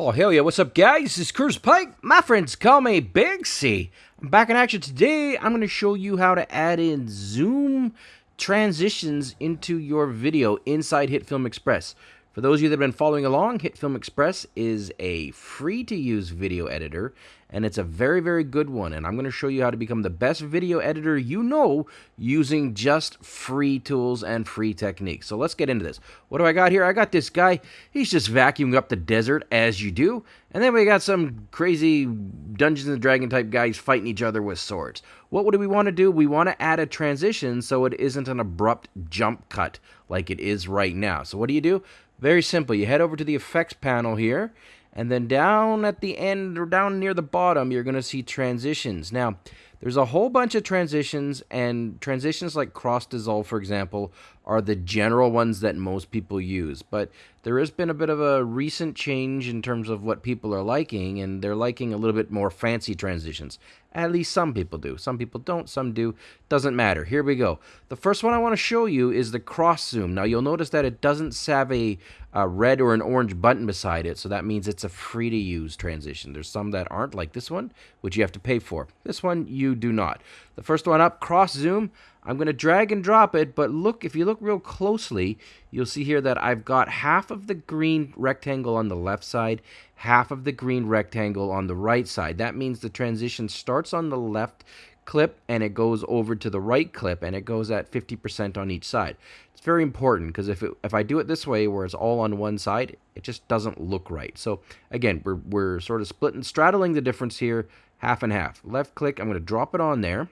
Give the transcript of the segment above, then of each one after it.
Oh, hell yeah. What's up, guys? This is Curtis Pike. My friends call me Big C. I'm back in action today. I'm going to show you how to add in zoom transitions into your video inside HitFilm Express. For those of you that have been following along, HitFilm Express is a free-to-use video editor, and it's a very, very good one. And I'm going to show you how to become the best video editor you know using just free tools and free techniques. So let's get into this. What do I got here? I got this guy. He's just vacuuming up the desert, as you do. And then we got some crazy Dungeons and Dragon type guys fighting each other with swords. What do we want to do? We want to add a transition so it isn't an abrupt jump cut like it is right now. So what do you do? Very simple. You head over to the effects panel here, and then down at the end or down near the bottom, you're going to see transitions. Now, there's a whole bunch of transitions, and transitions like cross dissolve, for example, are the general ones that most people use. But there has been a bit of a recent change in terms of what people are liking, and they're liking a little bit more fancy transitions. At least some people do. Some people don't, some do. Doesn't matter. Here we go. The first one I want to show you is the cross zoom. Now you'll notice that it doesn't have a, a red or an orange button beside it, so that means it's a free to use transition. There's some that aren't, like this one, which you have to pay for. This one you do not. The first one up, cross zoom. I'm going to drag and drop it, but look, if you look real closely, you'll see here that I've got half of the green rectangle on the left side, half of the green rectangle on the right side. That means the transition starts on the left clip and it goes over to the right clip and it goes at 50% on each side. It's very important because if, if I do it this way where it's all on one side, it just doesn't look right. So again, we're, we're sort of splitting, straddling the difference here, half and half. Left click, I'm going to drop it on there.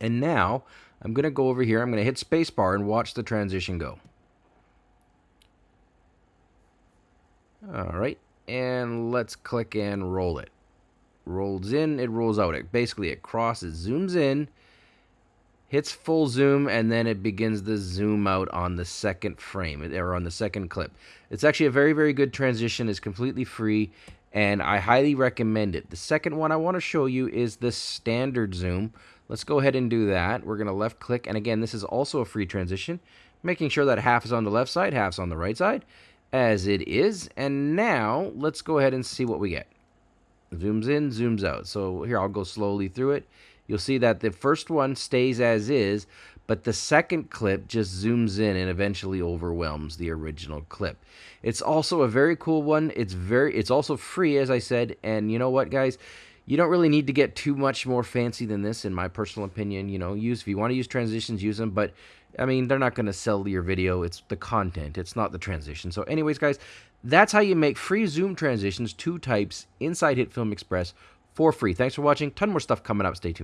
And now I'm going to go over here. I'm going to hit spacebar and watch the transition go. All right. And let's click and roll it. Rolls in, it rolls out. It basically it crosses, zooms in, hits full zoom, and then it begins the zoom out on the second frame or on the second clip. It's actually a very, very good transition. It's completely free, and I highly recommend it. The second one I want to show you is the standard zoom, Let's go ahead and do that. We're going to left click. And again, this is also a free transition, making sure that half is on the left side, half's on the right side, as it is. And now let's go ahead and see what we get. Zooms in, zooms out. So here, I'll go slowly through it. You'll see that the first one stays as is, but the second clip just zooms in and eventually overwhelms the original clip. It's also a very cool one. It's very it's also free as I said, and you know what guys? you don't really need to get too much more fancy than this, in my personal opinion. You know, use if you want to use transitions, use them. But I mean, they're not going to sell your video. It's the content. It's not the transition. So, anyways, guys, that's how you make free Zoom transitions, two types inside HitFilm Express for free. Thanks for watching. Ton more stuff coming up. Stay tuned.